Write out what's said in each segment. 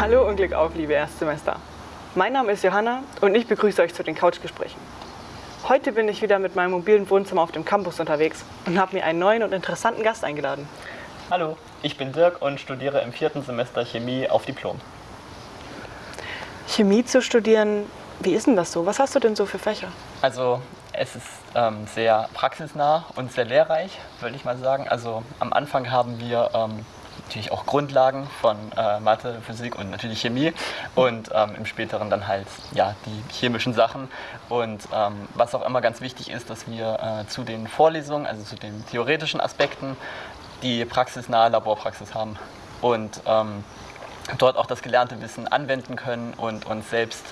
Hallo und Glück auf, liebe Erstsemester. Mein Name ist Johanna und ich begrüße euch zu den Couchgesprächen. Heute bin ich wieder mit meinem mobilen Wohnzimmer auf dem Campus unterwegs und habe mir einen neuen und interessanten Gast eingeladen. Hallo, ich bin Dirk und studiere im vierten Semester Chemie auf Diplom. Chemie zu studieren, wie ist denn das so? Was hast du denn so für Fächer? Also es ist ähm, sehr praxisnah und sehr lehrreich, würde ich mal sagen. Also am Anfang haben wir ähm, natürlich auch Grundlagen von äh, Mathe, Physik und natürlich Chemie und ähm, im späteren dann halt ja, die chemischen Sachen. Und ähm, was auch immer ganz wichtig ist, dass wir äh, zu den Vorlesungen, also zu den theoretischen Aspekten, die praxisnahe Laborpraxis haben und ähm, dort auch das gelernte Wissen anwenden können und uns selbst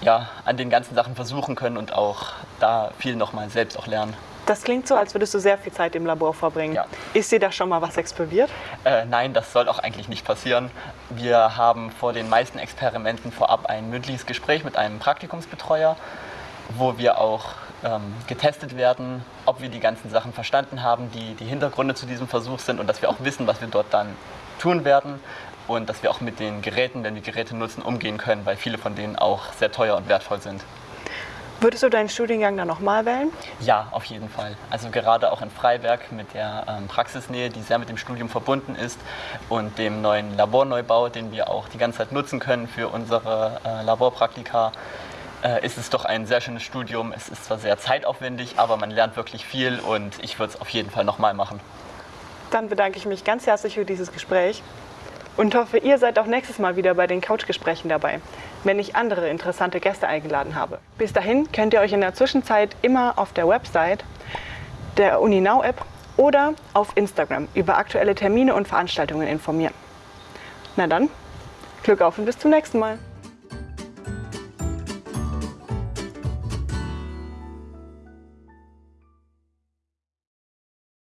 ja, an den ganzen Sachen versuchen können und auch da viel nochmal selbst auch lernen. Das klingt so, als würdest du sehr viel Zeit im Labor verbringen. Ja. Ist dir da schon mal was explodiert? Äh, nein, das soll auch eigentlich nicht passieren. Wir haben vor den meisten Experimenten vorab ein mündliches Gespräch mit einem Praktikumsbetreuer, wo wir auch ähm, getestet werden, ob wir die ganzen Sachen verstanden haben, die die Hintergründe zu diesem Versuch sind und dass wir auch wissen, was wir dort dann tun werden und dass wir auch mit den Geräten, wenn wir Geräte nutzen, umgehen können, weil viele von denen auch sehr teuer und wertvoll sind. Würdest du deinen Studiengang dann nochmal wählen? Ja, auf jeden Fall. Also gerade auch in Freiberg mit der ähm, Praxisnähe, die sehr mit dem Studium verbunden ist und dem neuen Laborneubau, den wir auch die ganze Zeit nutzen können für unsere äh, Laborpraktika, äh, ist es doch ein sehr schönes Studium. Es ist zwar sehr zeitaufwendig, aber man lernt wirklich viel und ich würde es auf jeden Fall nochmal machen. Dann bedanke ich mich ganz herzlich für dieses Gespräch und hoffe, ihr seid auch nächstes Mal wieder bei den Couchgesprächen dabei, wenn ich andere interessante Gäste eingeladen habe. Bis dahin könnt ihr euch in der Zwischenzeit immer auf der Website der UniNow App oder auf Instagram über aktuelle Termine und Veranstaltungen informieren. Na dann, Glück auf und bis zum nächsten Mal.